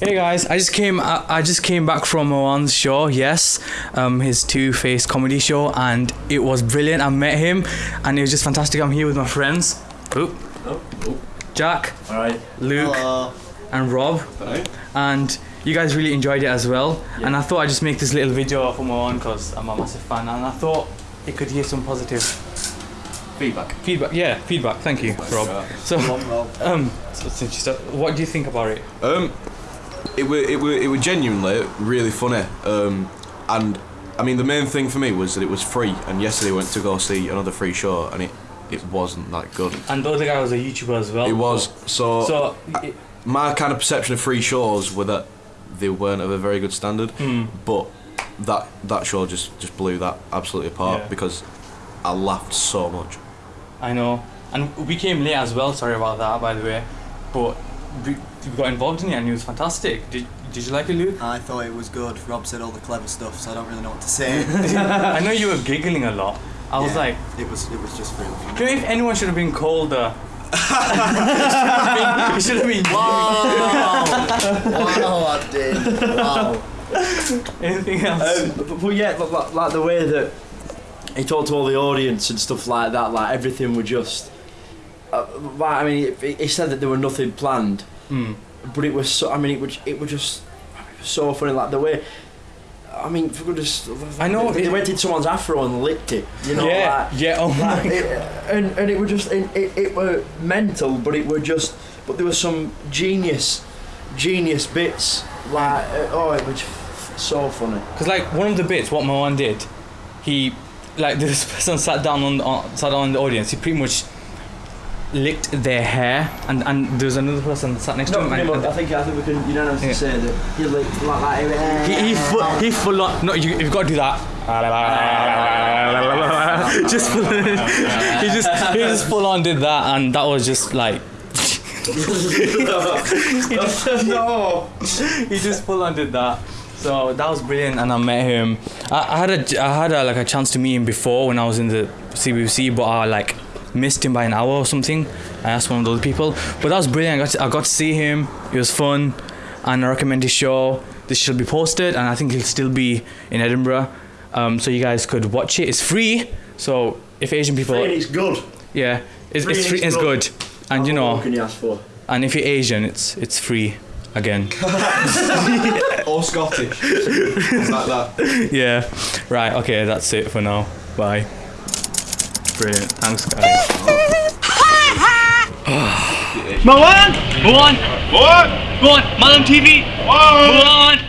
Hey guys, I just came. I, I just came back from Moan's show. Yes, um, his Two Face comedy show, and it was brilliant. I met him, and it was just fantastic. I'm here with my friends. Oop. Jack, All right. Luke, and Rob, and you guys really enjoyed it as well. And I thought I'd just make this little video for Moan because I'm a massive fan, and I thought it could hear some positive Feedback. feedback. Yeah, feedback. Thank you, Rob. So, um, so since you start, what do you think about it? Um, it were it were it were genuinely really funny. Um, and I mean the main thing for me was that it was free. And yesterday I went to go see another free show, and it it wasn't that good. And the other guy was a YouTuber as well. It was so. So, it, my kind of perception of free shows were that they weren't of a very good standard. Hmm. But that that show just just blew that absolutely apart Yeah. because I laughed so much. I know. And we came late as well, sorry about that, by the way. But we, we got involved in it and it was fantastic. Did, did you like it, Luke? I thought it was good. Rob said all the clever stuff, so I don't really know what to say. I know you were giggling a lot. I was like, it was it was just really funny. do you know if anyone should have been colder? it should have been. Wow! wow, I did. Wow. Anything else? Um, but, but yeah, like, like, like the way that he talked to all the audience and stuff like that, like everything were just. Uh, like, I mean, he, he said that there were nothing planned, Hmm. but it was so. I mean, it was it was just it was so funny, like the way. I mean, for goodness, I know, They, they went in someone's afro and licked it. You know, yeah, like, yeah, oh my like, it, and and it was just it, it, it were mental, but it were just but there was some genius, genius bits like uh, oh it was so funny. Because like one of the bits, what Moan did, he like this person sat down on, on sat down in the audience. He pretty much licked their hair, and and there was another person sat next to him. and- I think I think we can unanimously Yeah. say that he licked like that. he, he, full, he full on. No, you, you've got to do that. just full, he just he just full on did that, and that was just like no. he just full on did that. So that was brilliant, and I met him. I, I had a I had a, like a chance to meet him before when I was in the CBC, but I like missed him by an hour or something. I asked one of those people, but that was brilliant. I got to, I got to see him. It was fun, and I recommend his show. This should be posted, and I think he'll still be in Edinburgh, um, so you guys could watch it. It's free, so if Asian people, it's good. yeah, it's, Free it's free. it's It's good. good, and you know, what can you ask for? and if you're Asian, it's it's free again. Or Scottish. like that. yeah. Right. Okay. That's it for now. Bye. Brilliant. Thanks, guys. Go on! Go on! Go on! Go on! Malam TV! Go on!